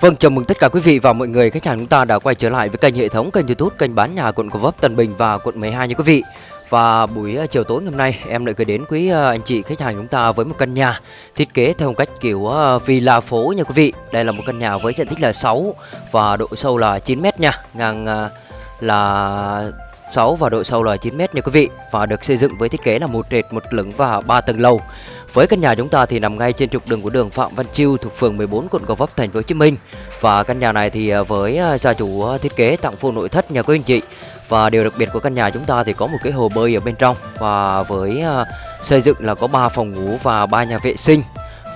Vâng, chào mừng tất cả quý vị và mọi người khách hàng chúng ta đã quay trở lại với kênh hệ thống kênh YouTube kênh bán nhà quận Gò Vấp, Tân Bình và quận 12 nha quý vị. Và buổi ờ, chiều tối ngày hôm nay em lại gửi đến quý ờ, anh chị khách hàng chúng ta với một căn nhà thiết kế theo cách kiểu ờ, villa phố nha quý vị. Đây là một căn nhà với diện tích là 6 và độ sâu là 9 m nha, ngang là 6 và độ sâu là 9 m nha quý vị và được xây dựng với thiết kế là một trệt, một lửng và 3 tầng lầu. Với căn nhà chúng ta thì nằm ngay trên trục đường của đường Phạm Văn Chiêu thuộc phường 14 quận Gò Vấp thành phố Hồ Chí Minh. Và căn nhà này thì à, với à, gia chủ à, thiết kế tặng full nội thất nhà quý anh chị. Và điều đặc biệt của căn nhà chúng ta thì có một cái hồ bơi ở bên trong và với xây dựng là có 3 phòng ngủ và 3 nhà vệ sinh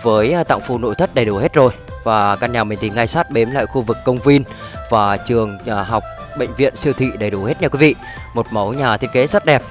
với tặng full nội thất đầy đủ hết rồi. Và căn nhà mình thì ngay sát bếm lại khu vực công viên và trường học bệnh viện siêu thị đầy đủ hết nha quý vị. Một mẫu nhà thiết kế rất đẹp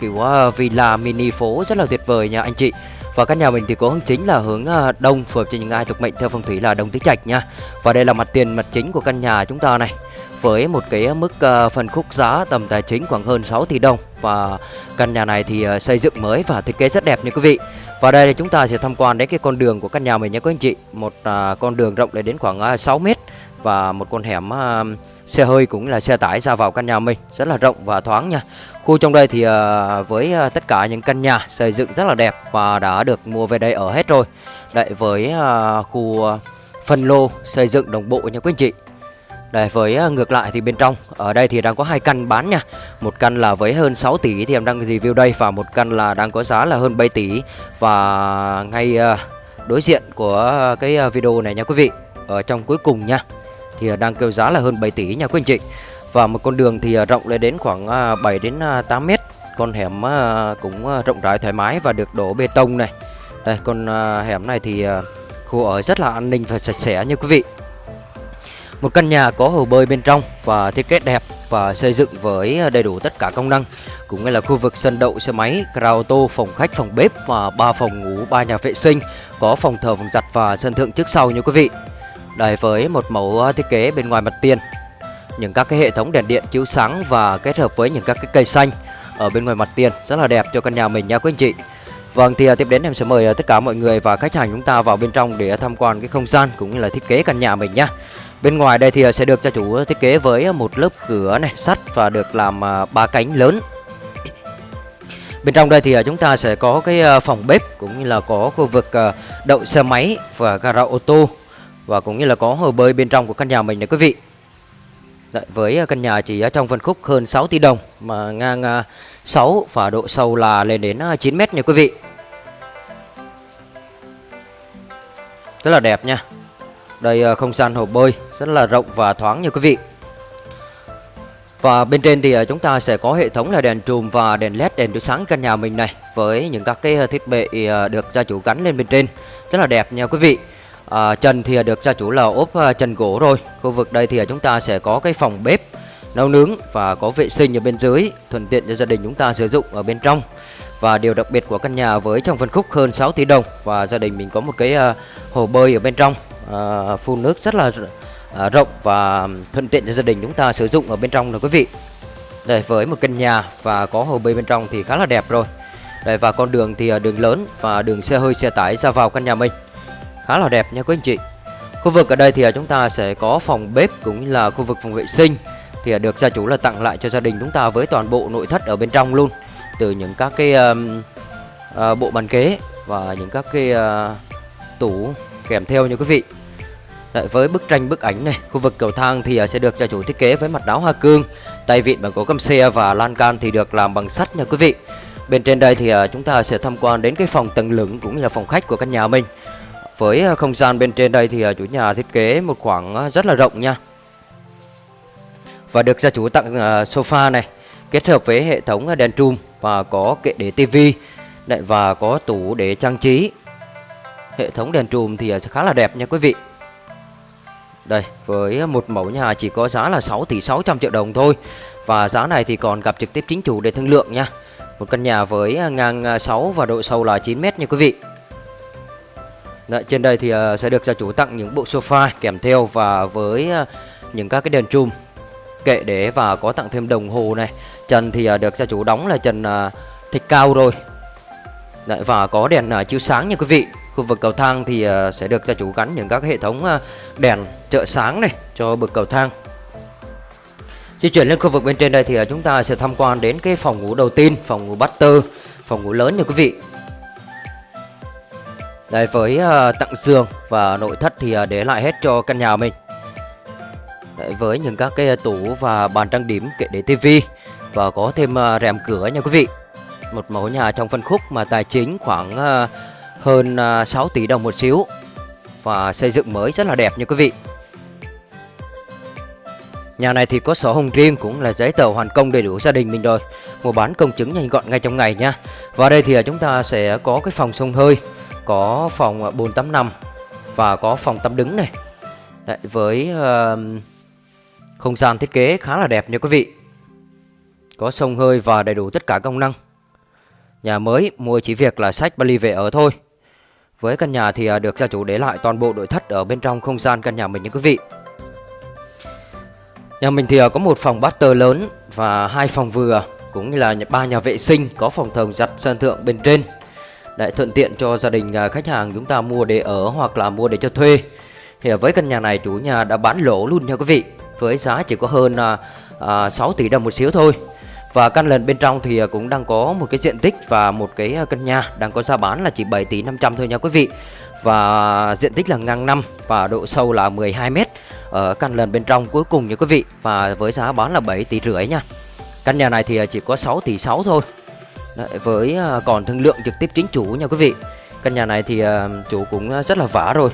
kiểu ờ, villa mini phố rất là tuyệt vời nha anh chị và căn nhà mình thì có hướng chính là hướng ờ, đông phù hợp cho những ai thuộc mệnh theo phong thủy là đông tứ trạch nha. Và đây là mặt tiền mặt chính của căn nhà chúng ta này. Với một cái mức uh, phân khúc giá tầm tài chính khoảng hơn 6 tỷ đồng và căn nhà này thì uh, xây dựng mới và thiết kế rất đẹp nha quý vị. Và đây thì chúng ta sẽ tham quan đến cái con đường của căn nhà mình nha quý anh chị. Một con đường rộng lên đến khoảng uh, 6 mét và một con hẻm uh, xe hơi cũng là xe tải ra vào căn nhà mình rất là rộng và thoáng nha. Khu trong đây thì uh, với uh, tất cả những căn nhà xây dựng rất là đẹp và đã được mua về đây ở hết rồi. Đây với uh, khu uh, phân lô xây dựng đồng bộ nha quý anh chị. Đây với uh, ngược lại thì bên trong ở đây thì đang có hai căn bán nha. Một căn là với hơn 6 tỷ thì em đang review đây và một căn là đang có giá là hơn 7 tỷ và ngay uh, đối diện của cái video này nha quý vị. Ở trong cuối cùng nha thì à, đang kêu giá là hơn 7 tỷ nha quý anh chị. Và một con đường thì à, rộng lên đến khoảng à, 7 đến 8 mét Con hẻm cũng rộng rãi thoải mái và được đổ bê tông này Đây con hẻm này thì khu ở rất là an ninh và sạch sẽ như quý vị Một căn nhà có hồ bơi bên trong và thiết kế đẹp và xây dựng với đầy đủ tất cả công năng cũng như là khu vực sân đậu xe máy, gara ô tô, phòng khách, phòng bếp và ba phòng ngủ, ba nhà vệ sinh, có phòng thờ, phòng giặt và sân thượng trước sau như quý vị. Đây với một mẫu thiết kế bên ngoài mặt tiền những các cái hệ thống đèn điện chiếu sáng và kết hợp với những các cái cây xanh ở bên ngoài mặt tiền rất là đẹp cho căn nhà mình nha quý anh chị. Vâng thì à, tiếp đến em sẽ mời à, tất cả mọi người và khách hàng chúng ta vào bên trong để tham quan cái không gian cũng như là thiết kế căn nhà mình nhá. Bên ngoài đây thì à, sẽ được gia chủ thiết kế với một lớp cửa này, sắt và được làm ba cánh lớn. Bên trong đây thì chúng ta sẽ có cái phòng bếp cũng như là có khu vực đậu xe máy và gara ô tô và cũng như là có hồ bơi bên trong của căn nhà mình này quý vị. Đấy, với à, căn nhà chỉ à, trong phân khúc hơn 6 tỷ đồng mà ngang 6 và độ sâu là lên đến à, 9 mét nha quý vị. Rất là đẹp nha. Đây không gian hồ bơi rất là rộng và thoáng nha quý vị. Và bên trên thì chúng ta sẽ có hệ thống là đèn trùm và đèn led đèn chiếu sáng căn nhà mình này với những các cái thiết bị được gia chủ gắn lên bên trên rất là đẹp nha quý vị à, trần thì được gia chủ là ốp à, trần gỗ rồi. Khu vực đây thì chúng ta sẽ có cái phòng bếp nấu nướng và có vệ sinh ở bên dưới thuận tiện cho gia đình chúng ta sử dụng ở bên trong. Và điều đặc biệt của căn nhà với trong phân khúc hơn 6 tỷ đồng và gia đình mình có một cái à, hồ bơi ở bên trong. À, phun nước rất là à, rộng và thuận tiện cho gia đình chúng ta sử dụng ở bên trong là quý vị. Đây với một căn nhà và có hồ bơi bên trong thì khá là đẹp rồi. Đây và con đường thì đường lớn và đường xe hơi xe tải ra vào căn nhà mình khá là đẹp nha quý anh chị. Khu vực ở đây thì à, chúng ta sẽ có phòng bếp cũng như là khu vực phòng vệ sinh. Thì à, được gia chủ là tặng lại cho gia đình chúng ta với toàn bộ nội thất ở bên trong luôn. Từ những các cái um, uh, bộ bàn ghế và những các cái uh, tủ kèm theo như quý vị. Đấy, với bức tranh bức ảnh này khu vực cầu thang thì à, sẽ được gia chủ thiết kế với mặt đáo hoa cương tay vịn bằng gỗ căm xe và lan can thì được làm bằng sắt nha quý vị. Bên trên đây thì chúng ta sẽ tham quan đến cái phòng tầng lửng cũng như là phòng khách của căn nhà mình với ờ, không gian bên trên đây thì ờ, chủ nhà thiết kế một khoảng ờ, rất là rộng nha. Và được gia chủ tặng sofa này, Kết hợp với hệ thống đèn trùm và có kệ để tivi Và có tủ để trang trí. Hệ thống đèn trùm thì khá là đẹp nha quý vị. Đây, với một mẫu nhà chỉ có giá là 6 tỷ 600 triệu đồng thôi Và giá này thì còn gặp trực tiếp chính chủ để thương lượng nha. Một căn nhà với ngang 6 và độ sâu là 9 mét nha quý vị. Đấy, trên đây thì uh, sẽ được gia chủ tặng những bộ sofa kèm theo và với uh, những các cái đèn chùm kệ để và có tặng thêm đồng hồ này. Trần thì uh, được gia chủ đóng là trần uh, thạch cao rồi. Đấy, và có đèn uh, chiếu sáng nha quý vị. Khu vực cầu thang thì sẽ được gia chủ gắn những các hệ thống đèn trợ sáng này cho bậc cầu thang. Di chuyển lên khu vực bên trên đây thì chúng ta sẽ tham quan đến cái phòng ngủ đầu tiên phòng ngủ master phòng ngủ lớn nha quý vị đây với uh, tặng giường và nội thất thì uh, để lại hết cho căn nhà mình. Đấy, với những các cái tủ và bàn trang điểm kệ để tivi và có thêm uh, rèm cửa nha quý vị. Một mẫu nhà trong phân khúc mà tài chính khoảng uh, hơn uh, 6 tỷ đồng một xíu và xây dựng mới rất là đẹp nha quý vị. Nhà này thì có sổ hồng riêng cũng là giấy tờ hoàn công đầy đủ gia đình mình rồi. Mua bán công chứng nhanh gọn ngay trong ngày nha. Và đây thì chúng ta sẽ có cái phòng sông hơi. Có phòng à, bồn tắm nằm Và có phòng tắm đứng này. Đấy, Với uh, không gian thiết kế khá là đẹp nha quý vị. Có sông hơi và đầy đủ tất cả công năng. Nhà mới mua chỉ việc là sách Bali về ở thôi. Với căn nhà thì à, được gia chủ để lại toàn bộ nội thất ở bên trong không gian căn nhà mình nha quý vị. Nhà mình thì à, có một phòng master lớn và hai phòng vừa cũng như là ba nhà vệ sinh có phòng thờ giặt sân thượng bên trên để thuận tiện cho gia đình à, khách hàng chúng ta mua để ở hoặc là mua để cho thuê. Thì với căn nhà này chủ nhà đã bán lỗ luôn nha quý vị. Với giá chỉ có hơn à, à 6 tỷ đồng một xíu thôi. Và căn lần bên trong thì à, cũng đang có một cái diện tích và một cái căn nhà đang có giá bán là chỉ 7 tỷ 500 thôi nha quý vị. Và diện tích là ngang năm và độ sâu là 12 mét ở căn lần bên trong cuối cùng nha quý vị. Và với giá bán là 7 tỷ rưỡi nha. Căn nhà này thì chỉ có 6 tỷ 6 thôi. Đấy, với à, còn thương lượng trực tiếp chính chủ nha quý vị. Căn nhà này thì à, chủ cũng à, rất là vả rồi.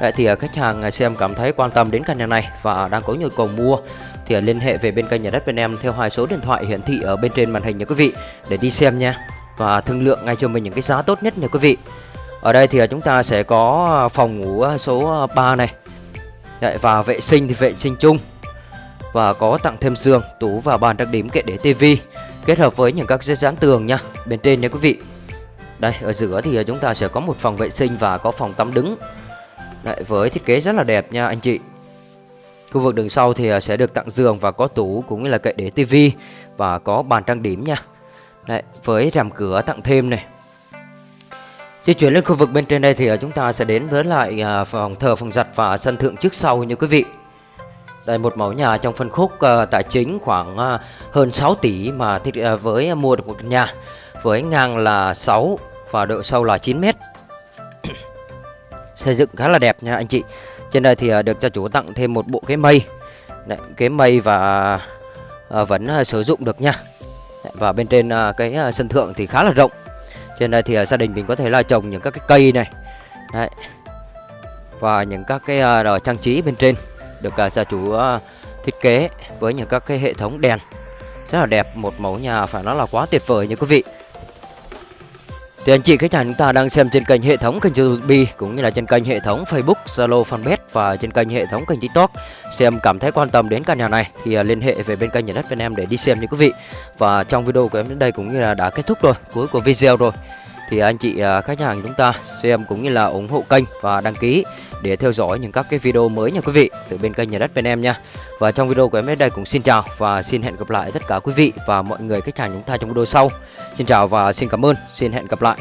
Đấy, thì khách hàng xem cảm thấy quan tâm đến căn nhà này và đang có nhu cầu mua thì liên hệ về bên kênh nhà đất bên em theo hai số điện thoại hiển thị ở bên trên màn hình nha quý vị để đi xem nha và thương lượng ngay cho mình những cái giá tốt nhất nha quý vị. Ở đây thì chúng ta sẽ có phòng ngủ số 3 này. Đấy, và vệ sinh thì vệ sinh chung và có tặng thêm giường, tủ và bàn trang điểm kệ để tivi kết hợp với những các dây dán tường nha bên trên nha quý vị. Đây ở giữa thì à, chúng ta sẽ có một phòng vệ sinh và có phòng tắm đứng. Đấy, với thiết kế rất là đẹp nha anh chị. Khu vực đường sau thì à, sẽ được tặng giường và có tủ cũng như là kệ để tivi và có bàn trang điểm nha. Đấy, với rèm cửa tặng thêm này Di chuyển lên khu vực bên trên đây thì à, chúng ta sẽ đến với lại phòng thờ, phòng giặt và sân thượng trước sau như quý vị. Đây một mẫu nhà trong phân khúc uh, tài chính khoảng uh, hơn 6 tỷ mà thì, uh, ờ, với mua được một nhà với ngang là 6 và độ sâu là 9 mét. Xây dựng khá là đẹp nha anh chị. Trên đây thì uh, được gia chủ tặng thêm một bộ ghế mây. Đấy, ghế mây và uh, vẫn uh, sử dụng được nha. Và bên trên uh, cái uh, sân thượng thì khá là rộng trên đây thì uh, gia đình mình có thể là trồng những các cái cây này Đấy. và những các cái uh, trang trí bên trên được à, gia chủ à, thiết kế với những các cái hệ thống đèn rất là đẹp một mẫu nhà phải nói là quá tuyệt vời như quý vị thì anh chị khách hàng chúng ta đang xem trên kênh hệ thống kênh YouTube cũng như là trên kênh hệ thống Facebook, Zalo, Fanpage và trên kênh hệ thống kênh TikTok. Xem cảm thấy quan tâm đến căn nhà này thì à, liên hệ về bên kênh nhà đất bên em để đi xem nha quý vị. Và trong video của em đến đây cũng như là đã kết thúc rồi, cuối của video rồi. Thì anh chị à, khách hàng chúng ta xem cũng như là ủng hộ kênh và đăng ký để theo dõi những các cái video mới nha quý vị từ bên kênh nhà đất bên em nha. Và trong video của em đến đây cũng xin chào và xin hẹn gặp lại tất cả quý vị và mọi người khách hàng chúng ta trong video sau. Xin chào và xin cảm ơn, xin hẹn gặp lại.